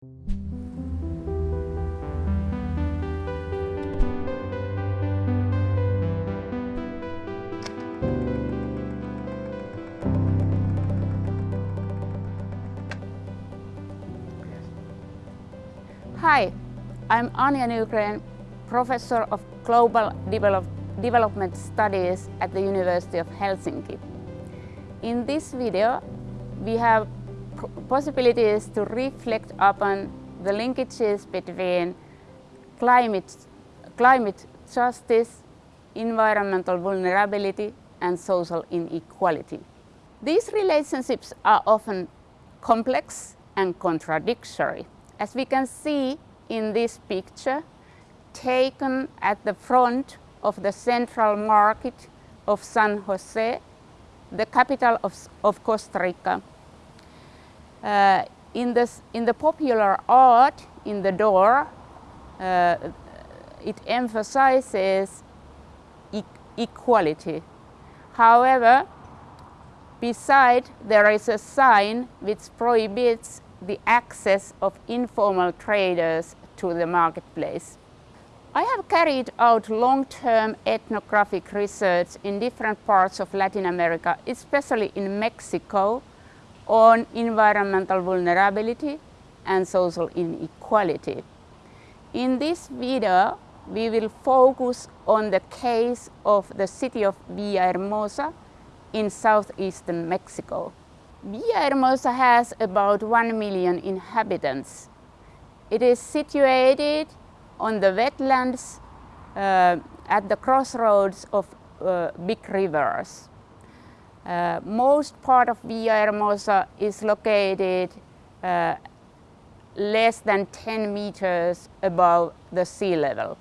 Hi, I'm Anja Nygren, Professor of Global Develop Development Studies at the University of Helsinki. In this video, we have possibilities to reflect upon the linkages between climate, climate justice, environmental vulnerability and social inequality. These relationships are often complex and contradictory. As we can see in this picture, taken at the front of the central market of San Jose, the capital of, of Costa Rica. Uh, in, this, in the popular art in the door, uh, it emphasizes e equality. However, beside there is a sign which prohibits the access of informal traders to the marketplace. I have carried out long-term ethnographic research in different parts of Latin America, especially in Mexico, on environmental vulnerability and social inequality. In this video, we will focus on the case of the city of Villahermosa in southeastern Mexico. Villahermosa has about 1 million inhabitants. It is situated on the wetlands uh, at the crossroads of uh, big rivers. Uh, most part of Villahermosa is located uh, less than 10 meters above the sea level.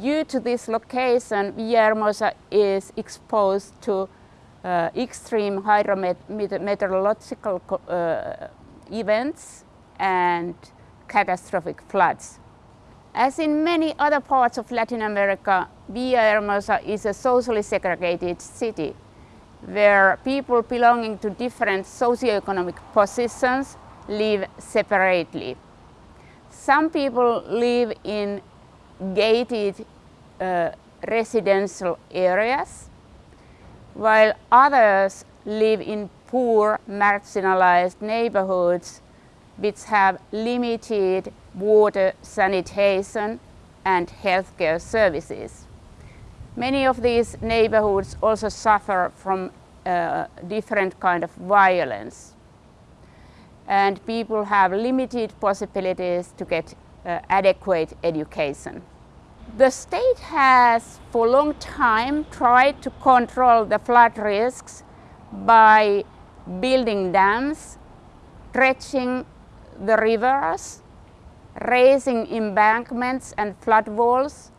Due to this location, Villahermosa is exposed to uh, extreme hydrometeorological uh, events and catastrophic floods. As in many other parts of Latin America, Villahermosa is a socially segregated city where people belonging to different socioeconomic positions live separately. Some people live in gated uh, residential areas while others live in poor, marginalized neighborhoods which have limited water, sanitation and healthcare services. Many of these neighborhoods also suffer from uh, different kind of violence and people have limited possibilities to get uh, adequate education. The state has for a long time tried to control the flood risks by building dams, dredging the rivers, raising embankments and flood walls,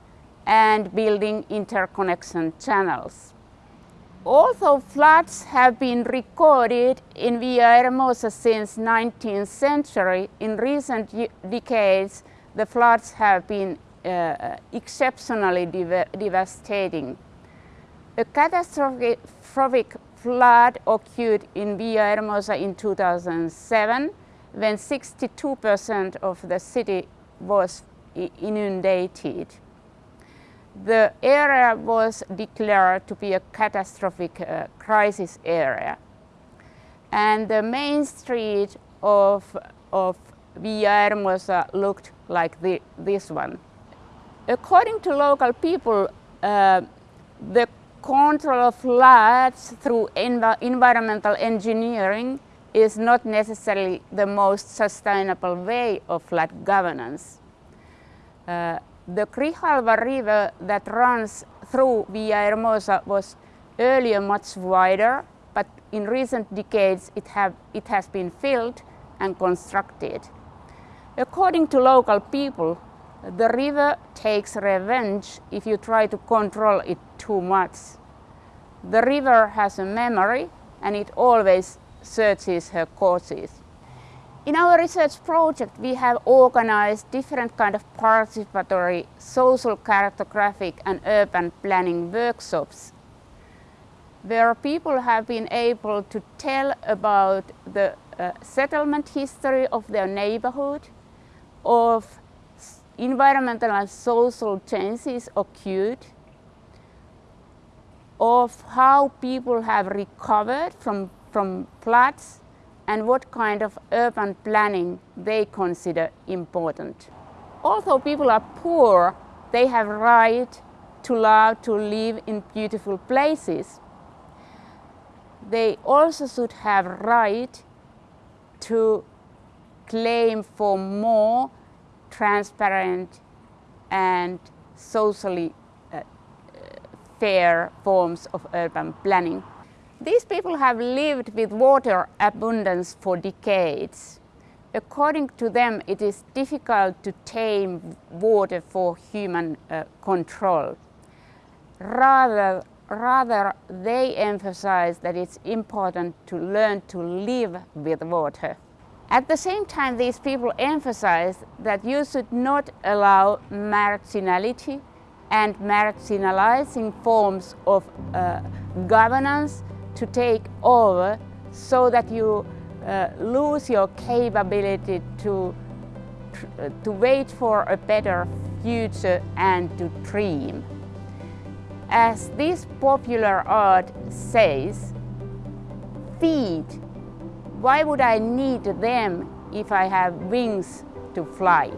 and building interconnection channels. Although floods have been recorded in Villahermosa since 19th century, in recent decades the floods have been uh, exceptionally dev devastating. A catastrophic flood occurred in Villahermosa in 2007 when 62% of the city was inundated. The area was declared to be a catastrophic uh, crisis area. And the main street of, of Villahermosa looked like the, this one. According to local people, uh, the control of floods through env environmental engineering is not necessarily the most sustainable way of flood governance. Uh, the Grijalva river that runs through Villahermosa was earlier much wider, but in recent decades it, have, it has been filled and constructed. According to local people, the river takes revenge if you try to control it too much. The river has a memory and it always searches her courses. In our research project, we have organized different kind of participatory social cartographic and urban planning workshops where people have been able to tell about the uh, settlement history of their neighborhood, of environmental and social changes occurred, of how people have recovered from, from floods and what kind of urban planning they consider important. Although people are poor, they have right to love to live in beautiful places. They also should have right to claim for more transparent and socially uh, fair forms of urban planning. These people have lived with water abundance for decades. According to them, it is difficult to tame water for human uh, control. Rather, rather, they emphasize that it's important to learn to live with water. At the same time, these people emphasize that you should not allow marginality and marginalizing forms of uh, governance to take over so that you uh, lose your capability to, uh, to wait for a better future and to dream. As this popular art says, feet, why would I need them if I have wings to fly?